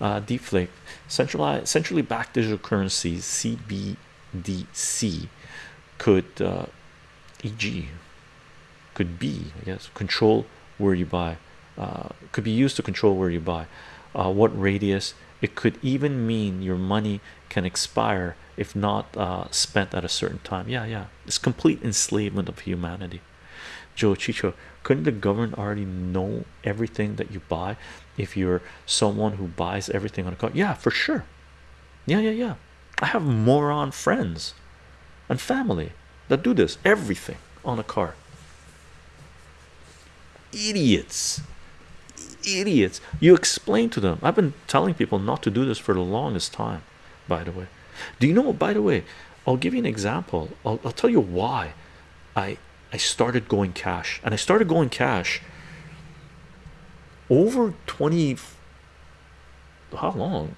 uh, deflate centralized centrally backed digital currencies CBDC could uh, EG could be I guess control where you buy uh, could be used to control where you buy uh, what radius. It could even mean your money can expire if not uh, spent at a certain time. Yeah yeah. It's complete enslavement of humanity Joe Chicho couldn't the government already know everything that you buy if you're someone who buys everything on a car? Yeah for sure. Yeah yeah yeah. I have moron friends and family that do this everything on a car. Idiots. Idiots. You explain to them. I've been telling people not to do this for the longest time by the way. Do you know by the way i'll give you an example. I'll, I'll tell you why i i started going cash and i started going cash over 20 how long?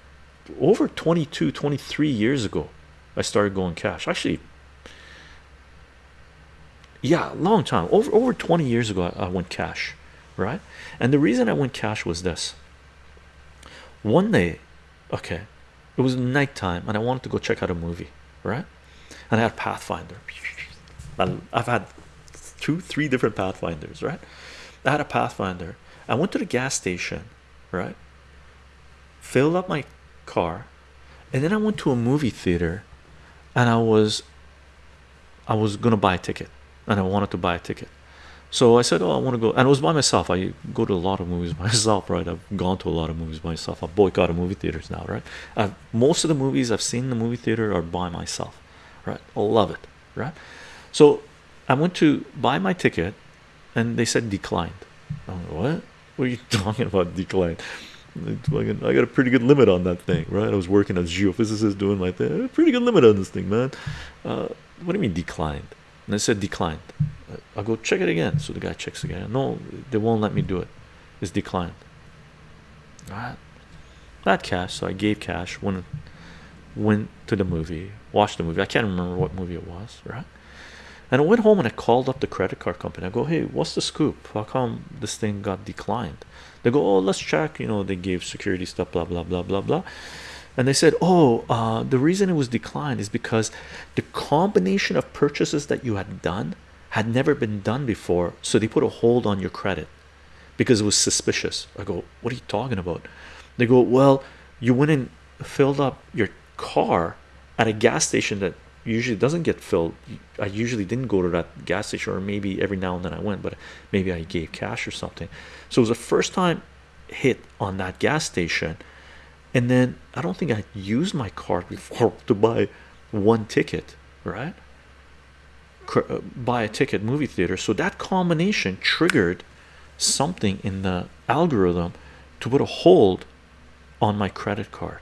Over 22 23 years ago i started going cash. Actually yeah long time. Over over 20 years ago I, I went cash right? And the reason i went cash was this. One day okay it was nighttime and i wanted to go check out a movie right? And i had pathfinder. I've had two three different pathfinders right i had a pathfinder i went to the gas station right filled up my car and then i went to a movie theater and i was i was gonna buy a ticket and i wanted to buy a ticket so I said, "Oh, I want to go," and it was by myself. I go to a lot of movies myself, right? I've gone to a lot of movies myself. I boycott movie theaters now, right? I've, most of the movies I've seen in the movie theater are by myself, right? I love it, right? So I went to buy my ticket, and they said declined. I'm like, what? What are you talking about declined? I got a pretty good limit on that thing, right? I was working as geophysicist doing my thing. Pretty good limit on this thing, man. Uh, what do you mean declined? And I said declined. I'll go check it again. So the guy checks again. No, they won't let me do it. It's declined. All right. Not cash, so I gave cash. Went went to the movie, watched the movie. I can't remember what movie it was, right? And I went home and I called up the credit card company. I go, hey, what's the scoop? How come this thing got declined? They go, oh, let's check. You know, they gave security stuff, blah blah blah blah blah and they said oh uh, the reason it was declined is because the combination of purchases that you had done had never been done before so they put a hold on your credit because it was suspicious I go what are you talking about they go well you went and filled up your car at a gas station that usually doesn't get filled I usually didn't go to that gas station or maybe every now and then I went but maybe I gave cash or something so it was the first time hit on that gas station and then I don't think I used my card before to buy one ticket, right? Uh, buy a ticket movie theater. So that combination triggered something in the algorithm to put a hold on my credit card.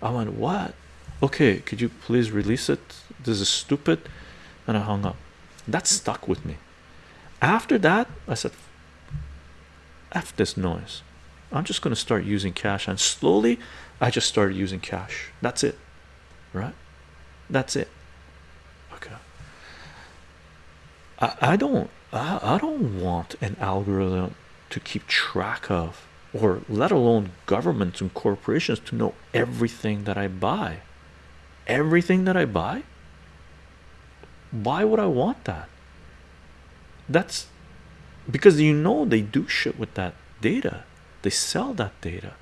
I went, What? Okay, could you please release it? This is stupid. And I hung up. That stuck with me. After that, I said, F this noise. I'm just going to start using cash and slowly I just started using cash that's it right that's it okay I, I don't I, I don't want an algorithm to keep track of or let alone governments and corporations to know everything that I buy everything that I buy? Why would I want that? That's because you know they do shit with that data. They sell that data.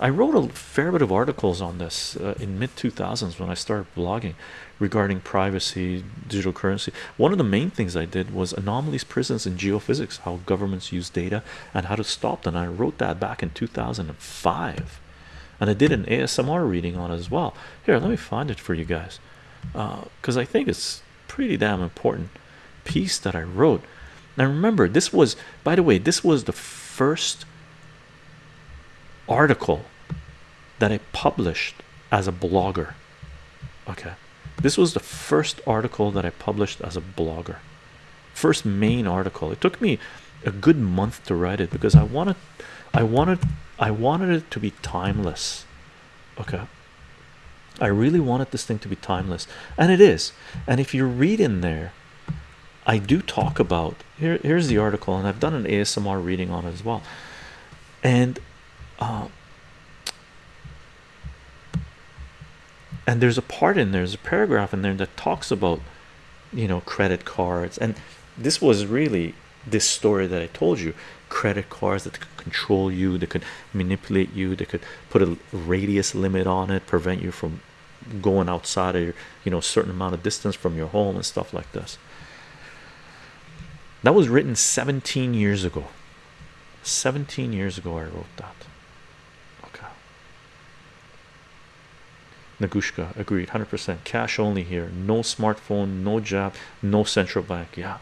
I wrote a fair bit of articles on this uh, in mid 2000s when i started blogging regarding privacy digital currency. One of the main things i did was anomalies prisons and geophysics how governments use data and how to stop them. I wrote that back in 2005 and i did an asmr reading on it as well. Here let me find it for you guys. Because uh, i think it's pretty damn important piece that i wrote. Now remember this was by the way this was the first article that I published as a blogger. Okay, this was the first article that I published as a blogger, first main article. It took me a good month to write it because I wanted I wanted I wanted it to be timeless. Okay. I really wanted this thing to be timeless. And it is. And if you read in there I do talk about here here's the article and I've done an ASMR reading on it as well. And uh, and there's a part in there, there's a paragraph in there that talks about you know credit cards. And this was really this story that I told you. Credit cards that could control you they could manipulate you they could put a radius limit on it prevent you from going outside of your you know certain amount of distance from your home and stuff like this. That was written 17 years ago. 17 years ago I wrote that. Okay. Nagushka agreed 100% cash only here. No smartphone no job no central bank. Yeah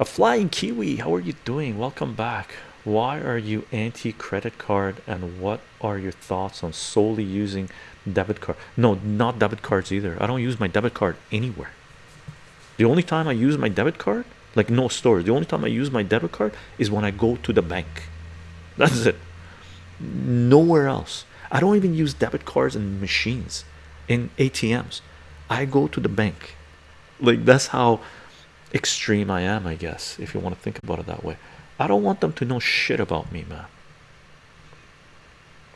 a flying kiwi how are you doing? Welcome back. Why are you anti credit card and what are your thoughts on solely using debit card? No not debit cards either. I don't use my debit card anywhere. The only time I use my debit card like no stores the only time I use my debit card is when I go to the bank. That's it. Nowhere else. I don't even use debit cards in machines in ATMs I go to the bank. Like that's how extreme I am I guess if you want to think about it that way. I don't want them to know shit about me man